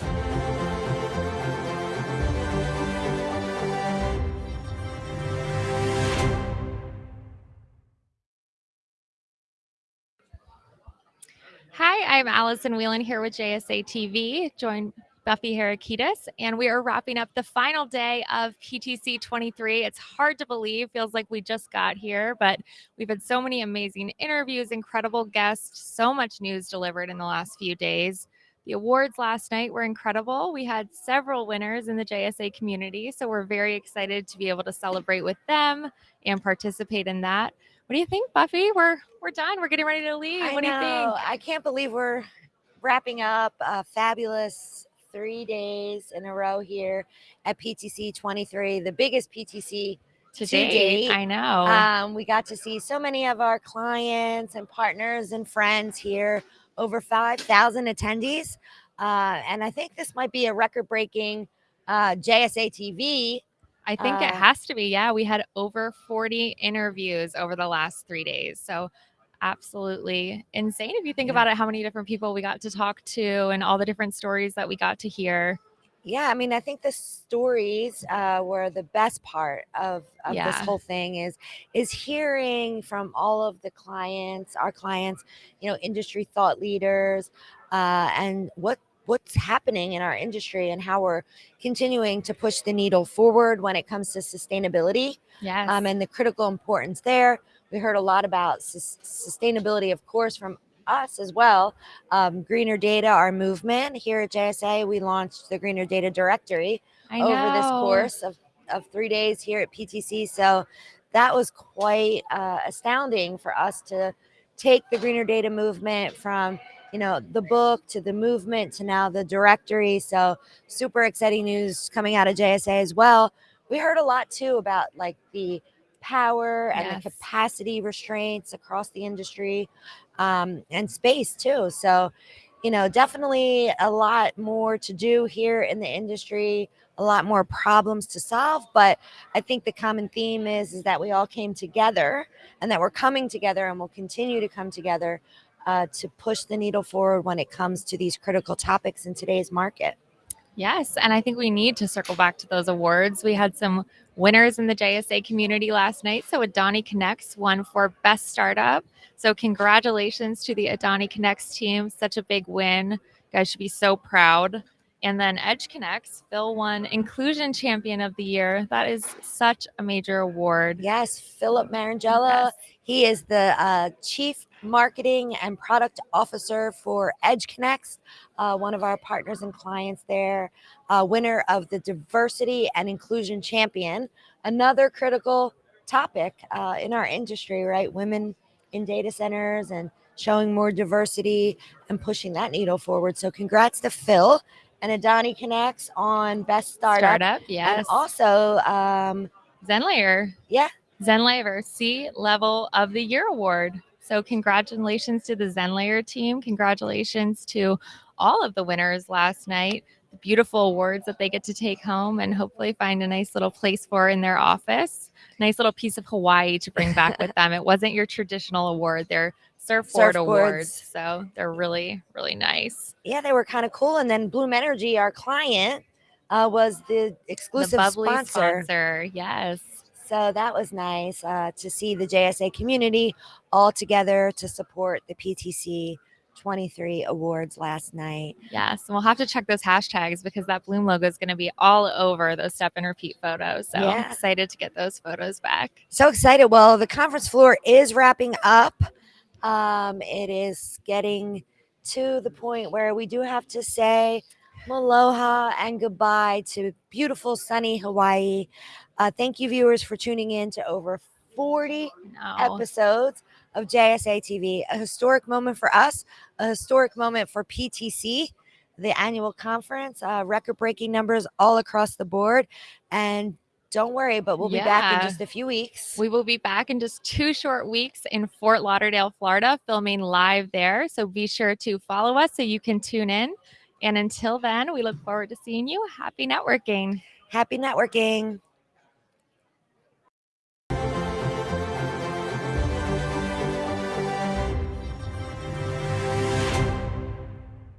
Hi, I'm Allison Whelan here with JSA TV, joined Buffy Harakidas, and we are wrapping up the final day of PTC 23. It's hard to believe, feels like we just got here, but we've had so many amazing interviews, incredible guests, so much news delivered in the last few days. The awards last night were incredible. We had several winners in the JSA community, so we're very excited to be able to celebrate with them and participate in that. What do you think, Buffy? We're we're done. We're getting ready to leave. I what know. do you think? I can't believe we're wrapping up a fabulous three days in a row here at PTC 23, the biggest PTC To to date, date. I know. Um, we got to see so many of our clients and partners and friends here, over 5,000 attendees. Uh, and I think this might be a record breaking uh, JSA TV. I think it uh, has to be. Yeah, we had over 40 interviews over the last three days. So absolutely insane if you think Yeah. about it, how many different people we got to talk to and all the different stories that we got to hear. Yeah, I mean, I think the stories uh, were the best part of, of this whole thing is is hearing from all of the clients, our clients, you know, industry thought leaders, uh, and what what's happening in our industry and how we're continuing to push the needle forward when it comes to sustainability Yes. um, and the critical importance there. We heard a lot about sus- sustainability, of course, from us as well. Um, Greener Data, our movement here at JSA, we launched the Greener Data Directory over this course of, of three days here at PTC. So that was quite uh, astounding for us to take the Greener Data movement from you know the book to the movement to now the directory. So super exciting news coming out of JSA as well. We heard a lot too about like the power and Yes. the capacity restraints across the industry um, and space too. So you know, definitely a lot more to do here in the industry, a lot more problems to solve. But I think the common theme is is that we all came together and that we're coming together and will continue to come together uh, to push the needle forward when it comes to these critical topics in today's market. Yes, and I think we need to circle back to those awards. We had some winners in the JSA community last night. So AdaniConneX won for Best Startup. So congratulations to the AdaniConneX team. Such a big win. You guys should be so proud. And then EdgeConneX, Phil won Inclusion Champion of the Year. That is such a major award. Yes, Philip Marangella. Yes. He is the uh, chief marketing and product officer for EdgeConneX, uh, one of our partners and clients there, uh, winner of the diversity and inclusion champion, another critical topic uh, in our industry, right? Women in data centers and showing more diversity and pushing that needle forward. So, congrats to Phil and AdaniConneX on Best Startup. Startup, yes. And also, um, Zenlayer. yeah, Zenlayer C Level of the Year Award. So, congratulations to the Zenlayer team. Congratulations to all of the winners last night. The beautiful awards that they get to take home and hopefully find a nice little place for in their office. Nice little piece of Hawaii to bring back with them. It wasn't your traditional award, they're surfboard awards. So, they're really, really nice. yeah, they were kind of cool. And then Bloom Energy, our client, uh, was the exclusive the sponsor. sponsor. Yes. So that was nice uh, to see the JSA community all together to support the PTC 23 awards last night. Yes, and we'll have to check those hashtags because that Bloom logo is going to be all over those step and repeat photos. So Yeah. excited to get those photos back. So excited. Well, the conference floor is wrapping up. Um, it is getting to the point where we do have to say aloha and goodbye to beautiful sunny Hawaii. Uh, thank you, viewers, for tuning in to over 40 No. episodes of JSA TV. A historic moment for us, a historic moment for PTC, the annual conference, uh, record breaking numbers all across the board. And don't worry, but we'll be back in just a few weeks. We will be back in just two short weeks in Fort Lauderdale, Florida, filming live there. So be sure to follow us so you can tune in. And until then, we look forward to seeing you. Happy networking. Happy networking.